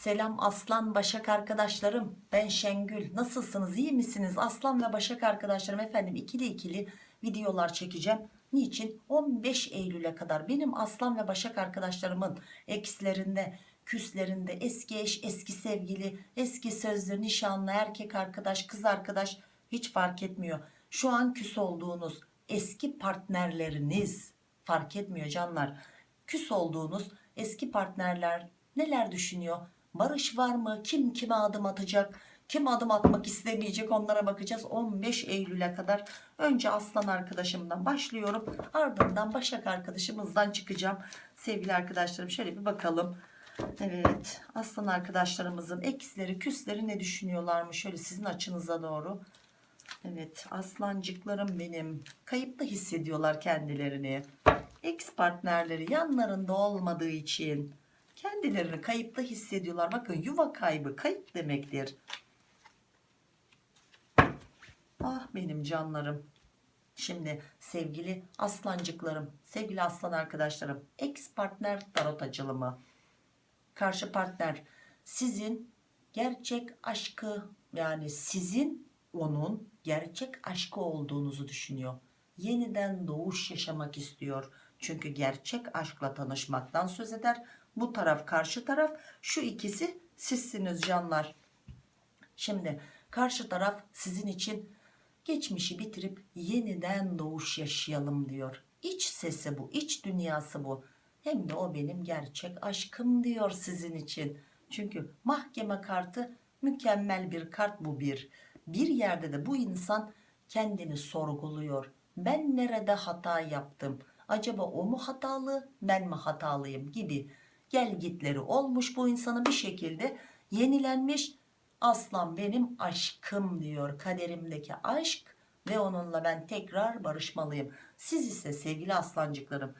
Selam Aslan Başak arkadaşlarım. Ben Şengül. Nasılsınız? İyi misiniz? Aslan ve Başak arkadaşlarım efendim ikili ikili videolar çekeceğim. Niçin? 15 Eylül'e kadar benim Aslan ve Başak arkadaşlarımın eksilerinde, küslerinde, eski eş, eski sevgili, eski sözlü, nişanlı, erkek arkadaş, kız arkadaş hiç fark etmiyor. Şu an küs olduğunuz eski partnerleriniz fark etmiyor canlar. Küs olduğunuz eski partnerler neler düşünüyor? Barış var mı? Kim kime adım atacak? Kim adım atmak istemeyecek onlara bakacağız 15 Eylül'e kadar. Önce Aslan arkadaşımdan başlıyorum. Ardından Başak arkadaşımızdan çıkacağım. Sevgili arkadaşlarım şöyle bir bakalım. Evet Aslan arkadaşlarımızın eksleri küsleri ne düşünüyorlarmış? Şöyle sizin açınıza doğru. Evet aslancıklarım benim. Kayıpta hissediyorlar kendilerini. Ex partnerleri yanlarında olmadığı için kendilerini kayıpta hissediyorlar. Bakın yuva kaybı kayıp demektir. Ah benim canlarım. Şimdi sevgili aslancıklarım, sevgili aslan arkadaşlarım, ex partner tarot açılımı. Karşı partner sizin gerçek aşkı yani sizin onun gerçek aşkı olduğunuzu düşünüyor. Yeniden doğuş yaşamak istiyor. Çünkü gerçek aşkla tanışmaktan söz eder. Bu taraf karşı taraf şu ikisi sizsiniz canlar. Şimdi karşı taraf sizin için geçmişi bitirip yeniden doğuş yaşayalım diyor. İç sesi bu, iç dünyası bu. Hem de o benim gerçek aşkım diyor sizin için. Çünkü mahkeme kartı mükemmel bir kart bu bir. Bir yerde de bu insan kendini sorguluyor. Ben nerede hata yaptım? Acaba o mu hatalı, ben mi hatalıyım gibi gel gitleri olmuş bu insanın bir şekilde yenilenmiş. Aslan benim aşkım diyor kaderimdeki aşk ve onunla ben tekrar barışmalıyım. Siz ise sevgili aslancıklarım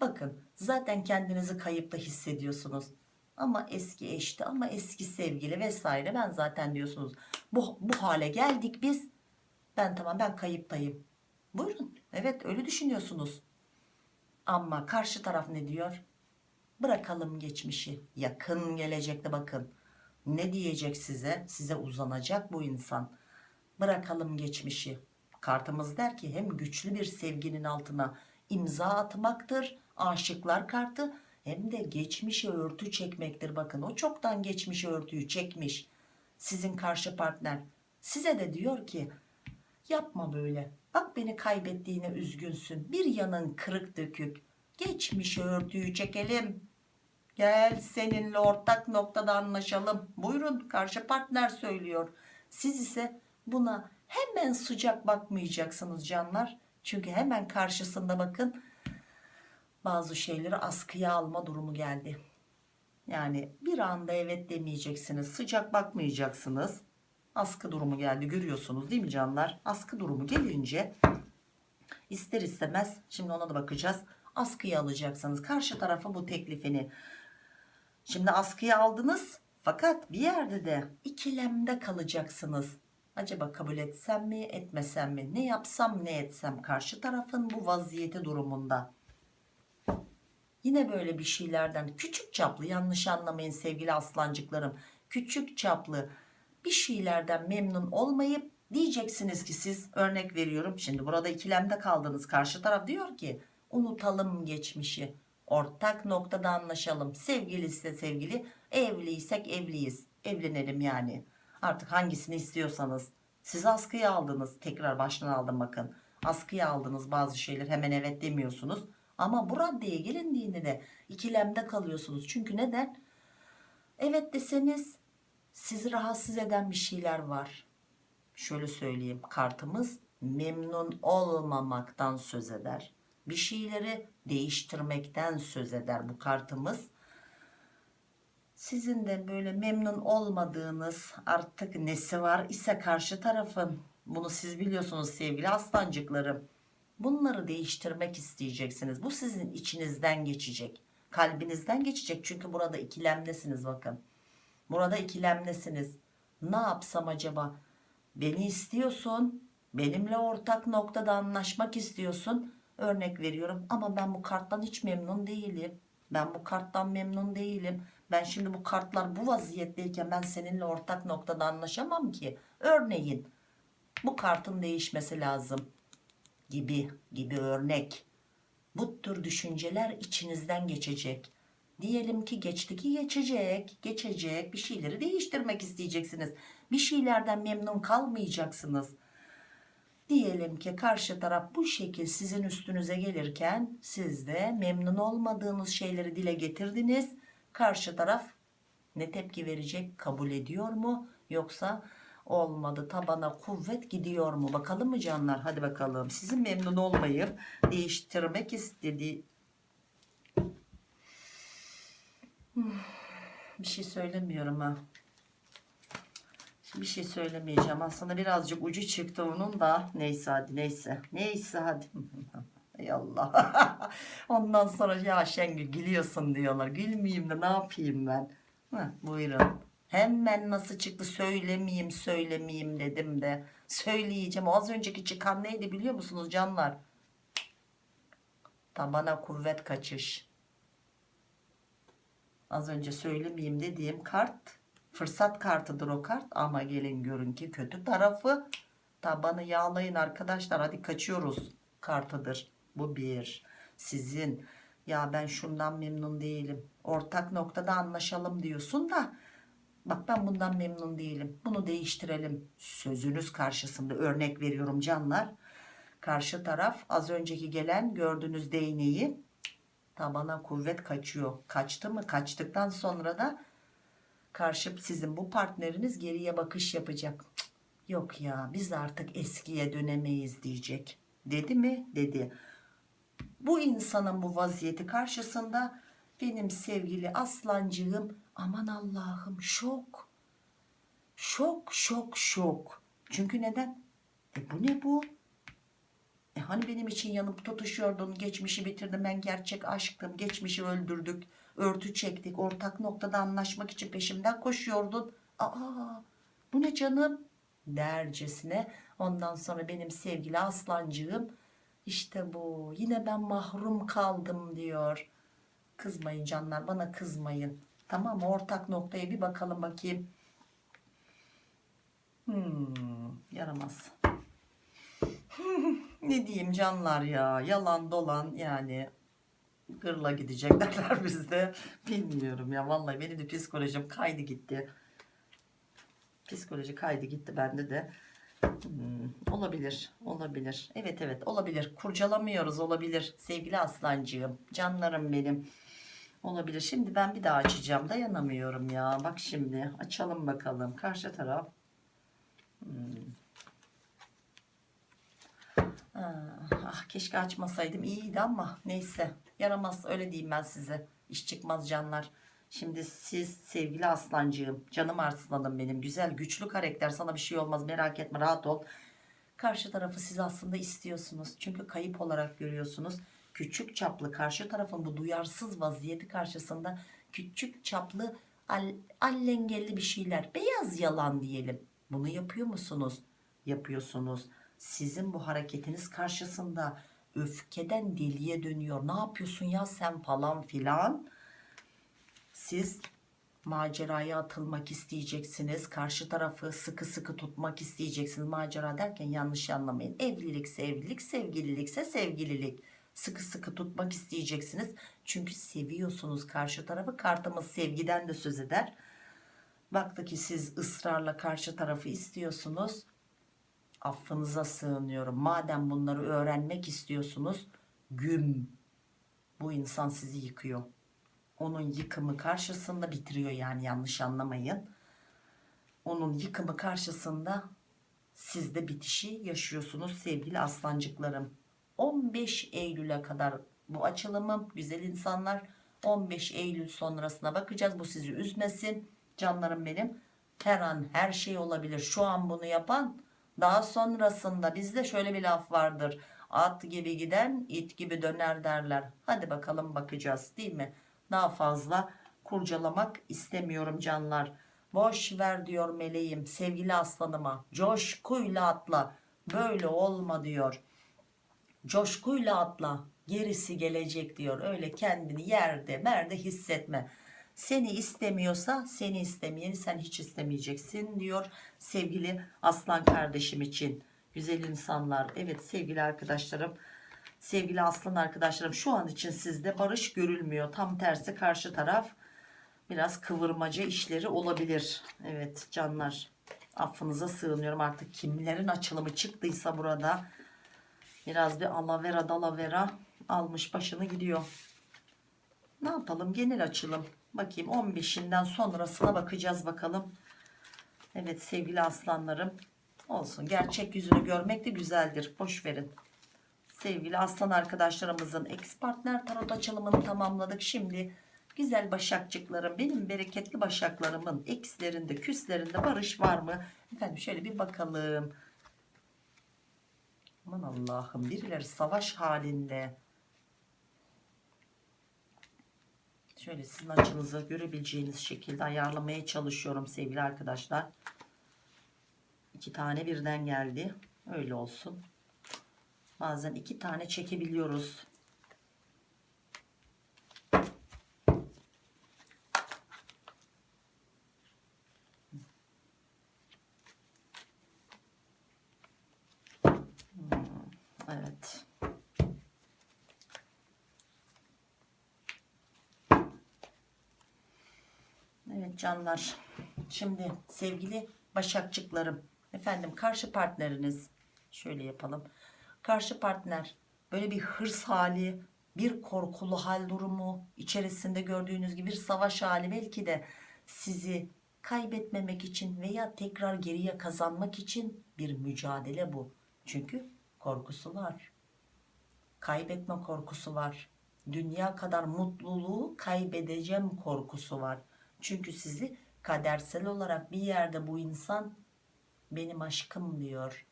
bakın zaten kendinizi kayıpta hissediyorsunuz. Ama eski eşti ama eski sevgili vesaire ben zaten diyorsunuz bu, bu hale geldik biz ben tamam ben kayıptayım. Buyurun evet öyle düşünüyorsunuz. Ama karşı taraf ne diyor? Bırakalım geçmişi yakın gelecekte bakın. Ne diyecek size? Size uzanacak bu insan. Bırakalım geçmişi. Kartımız der ki hem güçlü bir sevginin altına imza atmaktır. Aşıklar kartı hem de geçmişe örtü çekmektir. Bakın o çoktan geçmişe örtüyü çekmiş. Sizin karşı partner size de diyor ki yapma böyle. Bak beni kaybettiğine üzgünsün. Bir yanın kırık dökük. Geçmişe örtüyü çekelim. Gel seninle ortak noktada anlaşalım. Buyurun karşı partner söylüyor. Siz ise buna hemen sıcak bakmayacaksınız canlar. Çünkü hemen karşısında bakın bazı şeyleri askıya alma durumu geldi. Yani bir anda evet demeyeceksiniz. Sıcak bakmayacaksınız. Askı durumu geldi görüyorsunuz değil mi canlar? Askı durumu gelince ister istemez şimdi ona da bakacağız. Askıya alacaksınız. Karşı tarafa bu teklifini. Şimdi askıya aldınız fakat bir yerde de ikilemde kalacaksınız. Acaba kabul etsem mi etmesem mi? Ne yapsam ne etsem karşı tarafın bu vaziyeti durumunda. Yine böyle bir şeylerden küçük çaplı yanlış anlamayın sevgili aslancıklarım. Küçük çaplı bir şeylerden memnun olmayıp diyeceksiniz ki siz örnek veriyorum. Şimdi burada ikilemde kaldınız karşı taraf diyor ki unutalım geçmişi. Ortak noktada anlaşalım. Sevgili ise sevgili evliysek evliyiz. Evlenelim yani. Artık hangisini istiyorsanız. Siz askıya aldınız. Tekrar baştan aldım bakın. Askıya aldınız bazı şeyler hemen evet demiyorsunuz. Ama bu raddeye gelindiğinde de ikilemde kalıyorsunuz. Çünkü neden? Evet deseniz sizi rahatsız eden bir şeyler var. Şöyle söyleyeyim kartımız memnun olmamaktan söz eder. Bir şeyleri değiştirmekten söz eder bu kartımız. Sizin de böyle memnun olmadığınız artık nesi var ise karşı tarafın bunu siz biliyorsunuz sevgili aslancıklarım. Bunları değiştirmek isteyeceksiniz. Bu sizin içinizden geçecek. Kalbinizden geçecek. Çünkü burada ikilemdesiniz bakın. Burada ikilemdesiniz. Ne yapsam acaba? Beni istiyorsun. Benimle ortak noktada anlaşmak istiyorsun. Örnek veriyorum ama ben bu karttan hiç memnun değilim. Ben bu karttan memnun değilim. Ben şimdi bu kartlar bu vaziyetteyken ben seninle ortak noktada anlaşamam ki. Örneğin bu kartın değişmesi lazım gibi gibi örnek. Bu tür düşünceler içinizden geçecek. Diyelim ki geçti ki geçecek, geçecek bir şeyleri değiştirmek isteyeceksiniz. Bir şeylerden memnun kalmayacaksınız. Diyelim ki karşı taraf bu şekil sizin üstünüze gelirken siz de memnun olmadığınız şeyleri dile getirdiniz. Karşı taraf ne tepki verecek kabul ediyor mu? Yoksa olmadı tabana kuvvet gidiyor mu? Bakalım mı canlar? Hadi bakalım. Sizin memnun olmayıp değiştirmek istediği Hmm, bir şey söylemiyorum ha bir şey söylemeyeceğim. Aslında birazcık ucu çıktı onun da. Neyse hadi neyse. Neyse hadi. Ey Allah. Ondan sonra ya Şengül gülüyorsun diyorlar. Gülmeyeyim de ne yapayım ben? Heh, buyurun. Hemen nasıl çıktı? Söylemeyeyim söylemeyeyim dedim de. Söyleyeceğim. Az önceki çıkan neydi biliyor musunuz canlar? Tabana kuvvet kaçış. Az önce söylemeyeyim dediğim kart fırsat kartıdır o kart. Ama gelin görün ki kötü tarafı. Tabanı yağlayın arkadaşlar. Hadi kaçıyoruz kartıdır. Bu bir. Sizin. Ya ben şundan memnun değilim. Ortak noktada anlaşalım diyorsun da. Bak ben bundan memnun değilim. Bunu değiştirelim. Sözünüz karşısında örnek veriyorum canlar. Karşı taraf az önceki gelen gördüğünüz değneği tabana kuvvet kaçıyor. Kaçtı mı? Kaçtıktan sonra da karşı sizin bu partneriniz geriye bakış yapacak. Yok ya biz artık eskiye dönemeyiz diyecek. Dedi mi? Dedi. Bu insanın bu vaziyeti karşısında benim sevgili aslancığım aman Allah'ım şok. Şok şok şok. Çünkü neden? E bu ne bu? E hani benim için yanıp tutuşuyordun geçmişi bitirdim ben gerçek aşktım geçmişi öldürdük örtü çektik ortak noktada anlaşmak için peşimden koşuyordun. Aa bu ne canım? Dercesine. Ondan sonra benim sevgili aslancığım işte bu yine ben mahrum kaldım diyor. Kızmayın canlar bana kızmayın. Tamam ortak noktaya bir bakalım bakayım. Hmm, yaramaz. Ne diyeyim canlar ya? Yalan dolan yani gırla gidecek derler bizde bilmiyorum ya vallahi benim de psikolojim kaydı gitti. Psikoloji kaydı gitti bende de. Hmm, olabilir olabilir. Evet evet olabilir. Kurcalamıyoruz olabilir. Sevgili aslancığım canlarım benim. Olabilir. Şimdi ben bir daha açacağım. Dayanamıyorum ya. Bak şimdi açalım bakalım. Karşı taraf. Hmm. Ah, ah, keşke açmasaydım. İyiydi ama neyse. Yaramaz öyle diyeyim ben size. İş çıkmaz canlar. Şimdi siz sevgili aslancığım canım arslanım benim. Güzel güçlü karakter. Sana bir şey olmaz merak etme rahat ol. Karşı tarafı siz aslında istiyorsunuz. Çünkü kayıp olarak görüyorsunuz. Küçük çaplı karşı tarafın bu duyarsız vaziyeti karşısında küçük çaplı al, allengelli bir şeyler. Beyaz yalan diyelim. Bunu yapıyor musunuz? Yapıyorsunuz sizin bu hareketiniz karşısında öfkeden deliye dönüyor. Ne yapıyorsun ya sen falan filan. Siz maceraya atılmak isteyeceksiniz. Karşı tarafı sıkı sıkı tutmak isteyeceksiniz. Macera derken yanlış anlamayın. Evlilikse evlilik, sevgililikse sevgililik. Sıkı sıkı tutmak isteyeceksiniz. Çünkü seviyorsunuz karşı tarafı. Kartımız sevgiden de söz eder. Baktı ki siz ısrarla karşı tarafı istiyorsunuz affınıza sığınıyorum. Madem bunları öğrenmek istiyorsunuz güm bu insan sizi yıkıyor. Onun yıkımı karşısında bitiriyor yani yanlış anlamayın. Onun yıkımı karşısında siz de bitişi yaşıyorsunuz sevgili aslancıklarım. 15 Eylül'e kadar bu açılımım güzel insanlar. 15 Eylül sonrasına bakacağız. Bu sizi üzmesin. Canlarım benim. Her an her şey olabilir. Şu an bunu yapan daha sonrasında bizde şöyle bir laf vardır. At gibi giden it gibi döner derler. Hadi bakalım bakacağız değil mi? Daha fazla kurcalamak istemiyorum canlar. Boş ver diyor meleğim sevgili aslanıma. Coşkuyla atla. Böyle olma diyor. Coşkuyla atla. gerisi gelecek diyor öyle kendini yerde merde hissetme seni istemiyorsa seni istemeyeni sen hiç istemeyeceksin diyor sevgili aslan kardeşim için. Güzel insanlar. Evet sevgili arkadaşlarım sevgili aslan arkadaşlarım şu an için sizde barış görülmüyor. Tam tersi karşı taraf biraz kıvırmaca işleri olabilir. Evet canlar affınıza sığınıyorum artık. Kimlerin açılımı çıktıysa burada biraz bir alavera dalavera almış başını gidiyor. Ne yapalım? Genel açılım bakayım 15'inden sonrasına bakacağız bakalım. Evet sevgili aslanlarım olsun. Gerçek yüzünü görmek de güzeldir. Boş verin. Sevgili aslan arkadaşlarımızın ex partner tarot açılımını tamamladık. Şimdi güzel başakçıklarım benim bereketli başaklarımın ekslerinde küslerinde barış var mı? Efendim şöyle bir bakalım. Aman Allah'ım birileri savaş halinde şöyle sizin açınızı görebileceğiniz şekilde ayarlamaya çalışıyorum sevgili arkadaşlar. İki tane birden geldi. Öyle olsun. Bazen iki tane çekebiliyoruz. Hmm, evet Canlar. Şimdi sevgili başakçıklarım. Efendim karşı partneriniz. Şöyle yapalım. Karşı partner böyle bir hırs hali, bir korkulu hal durumu içerisinde gördüğünüz gibi bir savaş hali belki de sizi kaybetmemek için veya tekrar geriye kazanmak için bir mücadele bu. Çünkü korkusu var. Kaybetme korkusu var. Dünya kadar mutluluğu kaybedeceğim korkusu var. Çünkü sizi kadersel olarak bir yerde bu insan benim aşkım diyor.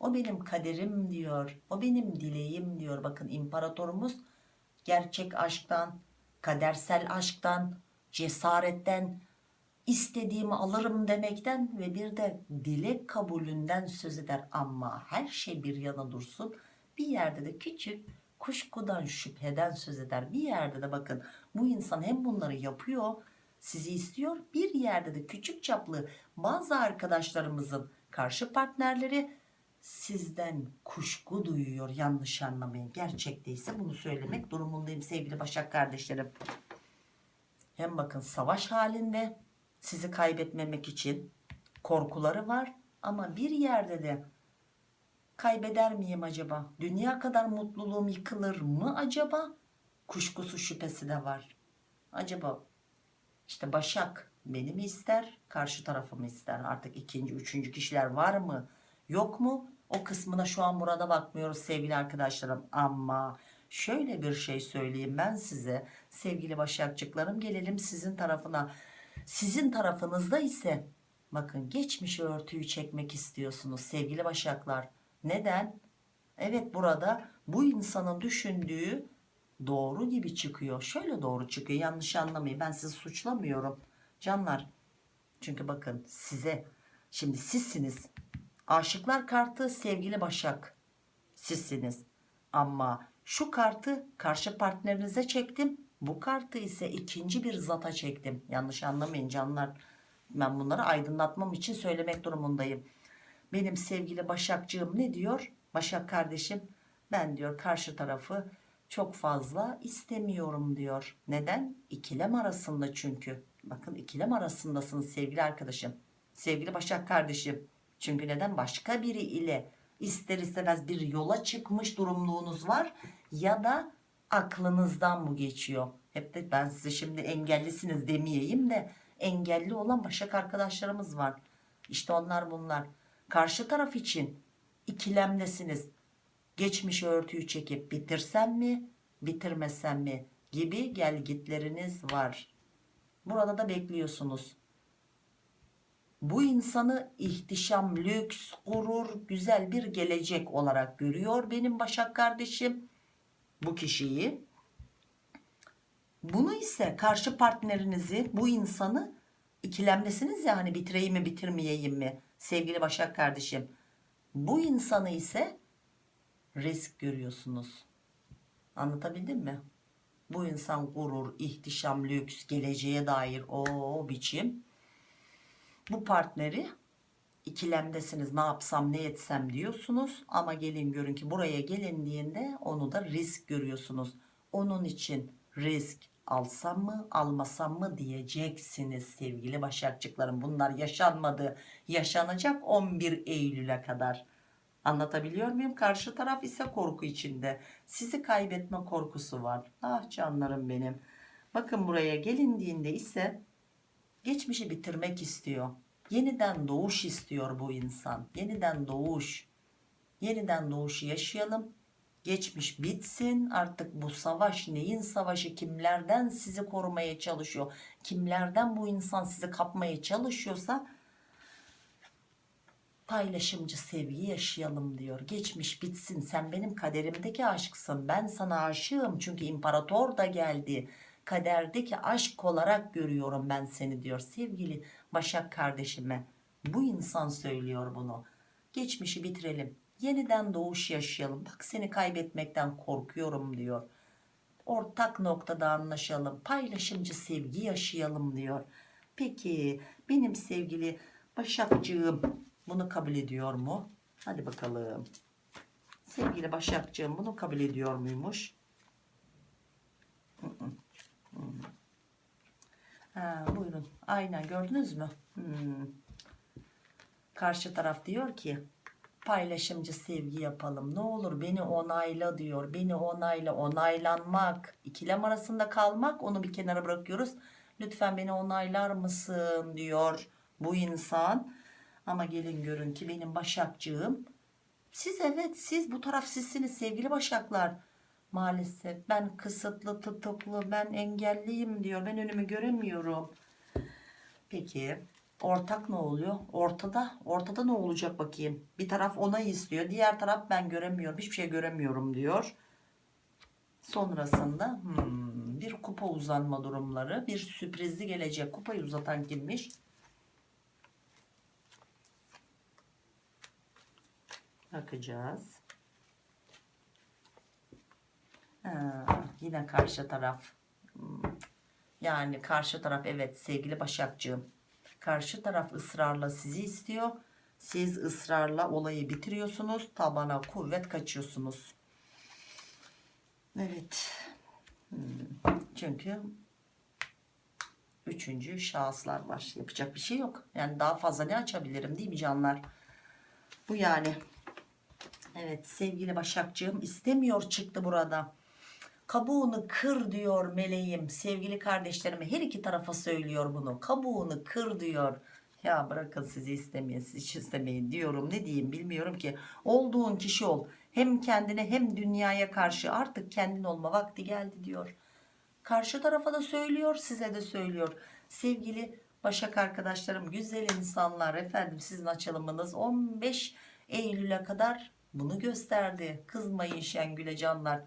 O benim kaderim diyor. O benim dileğim diyor. Bakın imparatorumuz gerçek aşktan, kadersel aşktan, cesaretten, istediğimi alırım demekten ve bir de dilek kabulünden söz eder. Ama her şey bir yana dursun. Bir yerde de küçük kuşkudan şüpheden söz eder. Bir yerde de bakın bu insan hem bunları yapıyor sizi istiyor. Bir yerde de küçük çaplı bazı arkadaşlarımızın karşı partnerleri sizden kuşku duyuyor. Yanlış anlamayın. Gerçekteyse bunu söylemek durumundayım sevgili Başak kardeşlerim. Hem bakın savaş halinde sizi kaybetmemek için korkuları var ama bir yerde de kaybeder miyim acaba? Dünya kadar mutluluğum yıkılır mı acaba? Kuşkusu şüphesi de var. Acaba işte Başak beni mi ister, karşı tarafı ister? Artık ikinci, üçüncü kişiler var mı, yok mu? O kısmına şu an burada bakmıyoruz sevgili arkadaşlarım. Ama şöyle bir şey söyleyeyim ben size sevgili Başakçıklarım gelelim sizin tarafına. Sizin tarafınızda ise bakın geçmiş örtüyü çekmek istiyorsunuz sevgili Başaklar. Neden? Evet burada bu insanın düşündüğü doğru gibi çıkıyor. Şöyle doğru çıkıyor. Yanlış anlamayın. Ben sizi suçlamıyorum. Canlar. Çünkü bakın size şimdi sizsiniz. Aşıklar kartı sevgili Başak. Sizsiniz. Ama şu kartı karşı partnerinize çektim. Bu kartı ise ikinci bir zata çektim. Yanlış anlamayın canlar. Ben bunları aydınlatmam için söylemek durumundayım. Benim sevgili Başakcığım ne diyor? Başak kardeşim ben diyor karşı tarafı çok fazla istemiyorum diyor. Neden? İkilem arasında çünkü. Bakın ikilem arasındasınız sevgili arkadaşım. Sevgili Başak kardeşim. Çünkü neden? Başka biri ile ister istemez bir yola çıkmış durumluğunuz var. Ya da aklınızdan bu geçiyor. Hep de ben size şimdi engellisiniz demeyeyim de engelli olan Başak arkadaşlarımız var. İşte onlar bunlar. Karşı taraf için ikilemdesiniz geçmiş örtüyü çekip bitirsem mi bitirmesem mi gibi gelgitleriniz var. Burada da bekliyorsunuz. Bu insanı ihtişam, lüks, gurur, güzel bir gelecek olarak görüyor benim Başak kardeşim. Bu kişiyi. Bunu ise karşı partnerinizi, bu insanı ikilemdesiniz ya hani bitireyim mi bitirmeyeyim mi sevgili Başak kardeşim. Bu insanı ise risk görüyorsunuz. Anlatabildim mi? Bu insan gurur, ihtişam, lüks, geleceğe dair o biçim. Bu partneri ikilemdesiniz ne yapsam ne etsem diyorsunuz ama gelin görün ki buraya gelindiğinde onu da risk görüyorsunuz. Onun için risk alsam mı almasam mı diyeceksiniz sevgili başakçıklarım. Bunlar yaşanmadı yaşanacak 11 Eylül'e kadar. Anlatabiliyor muyum? Karşı taraf ise korku içinde. Sizi kaybetme korkusu var. Ah canlarım benim. Bakın buraya gelindiğinde ise geçmişi bitirmek istiyor. Yeniden doğuş istiyor bu insan. Yeniden doğuş. Yeniden doğuşu yaşayalım. Geçmiş bitsin. Artık bu savaş neyin savaşı? Kimlerden sizi korumaya çalışıyor? Kimlerden bu insan sizi kapmaya çalışıyorsa paylaşımcı sevgi yaşayalım diyor. Geçmiş bitsin. Sen benim kaderimdeki aşksın. Ben sana aşığım. Çünkü imparator da geldi. Kaderdeki aşk olarak görüyorum ben seni diyor. Sevgili Başak kardeşime. Bu insan söylüyor bunu. Geçmişi bitirelim. Yeniden doğuş yaşayalım. Bak seni kaybetmekten korkuyorum diyor. Ortak noktada anlaşalım. Paylaşımcı sevgi yaşayalım diyor. Peki benim sevgili Başakcığım bunu kabul ediyor mu? Hadi bakalım. Sevgili Başakcığım bunu kabul ediyor muymuş? Ha, buyurun. Aynen gördünüz mü? Karşı taraf diyor ki paylaşımcı sevgi yapalım. Ne olur beni onayla diyor. Beni onayla, onaylanmak, ikilem arasında kalmak onu bir kenara bırakıyoruz. Lütfen beni onaylar mısın diyor bu insan. Ama gelin görün ki benim başakcığım. Siz evet siz bu taraf sizsiniz sevgili başaklar. Maalesef ben kısıtlı tutuklu ben engelliyim diyor. Ben önümü göremiyorum. Peki ortak ne oluyor? Ortada ortada ne olacak bakayım. Bir taraf onay istiyor. Diğer taraf ben göremiyorum. Hiçbir şey göremiyorum diyor. Sonrasında hmm, bir kupa uzanma durumları. Bir sürprizli gelecek. Kupayı uzatan kimmiş? Bakacağız. Ha, yine karşı taraf. Yani karşı taraf evet sevgili Başakcığım. Karşı taraf ısrarla sizi istiyor. Siz ısrarla olayı bitiriyorsunuz. Tabana kuvvet kaçıyorsunuz. Evet. Hmm. Çünkü üçüncü şahıslar var. Yapacak bir şey yok. Yani daha fazla ne açabilirim değil mi canlar? Bu yani. Evet sevgili Başakcığım istemiyor çıktı burada. Kabuğunu kır diyor meleğim. Sevgili kardeşlerime her iki tarafa söylüyor bunu. Kabuğunu kır diyor. Ya bırakın sizi istemeyin hiç istemeyin diyorum. Ne diyeyim bilmiyorum ki. Olduğun kişi ol. Hem kendine hem dünyaya karşı artık kendin olma vakti geldi diyor. Karşı tarafa da söylüyor size de söylüyor. Sevgili Başak arkadaşlarım güzel insanlar efendim sizin açılımınız 15 Eylül'e kadar bunu gösterdi. Kızmayın Şengül'e canlar.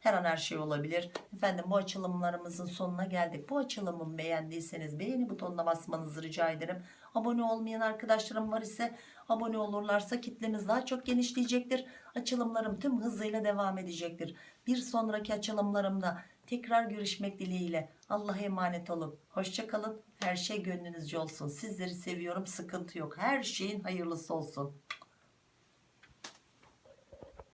Her an her şey olabilir. Efendim bu açılımlarımızın sonuna geldik. Bu açılımı beğendiyseniz beğeni butonuna basmanızı rica ederim. Abone olmayan arkadaşlarım var ise abone olurlarsa kitlemiz daha çok genişleyecektir. Açılımlarım tüm hızıyla devam edecektir. Bir sonraki açılımlarımda tekrar görüşmek dileğiyle. Allah'a emanet olun. Hoşçakalın. Her şey gönlünüzce olsun. Sizleri seviyorum. Sıkıntı yok. Her şeyin hayırlısı olsun.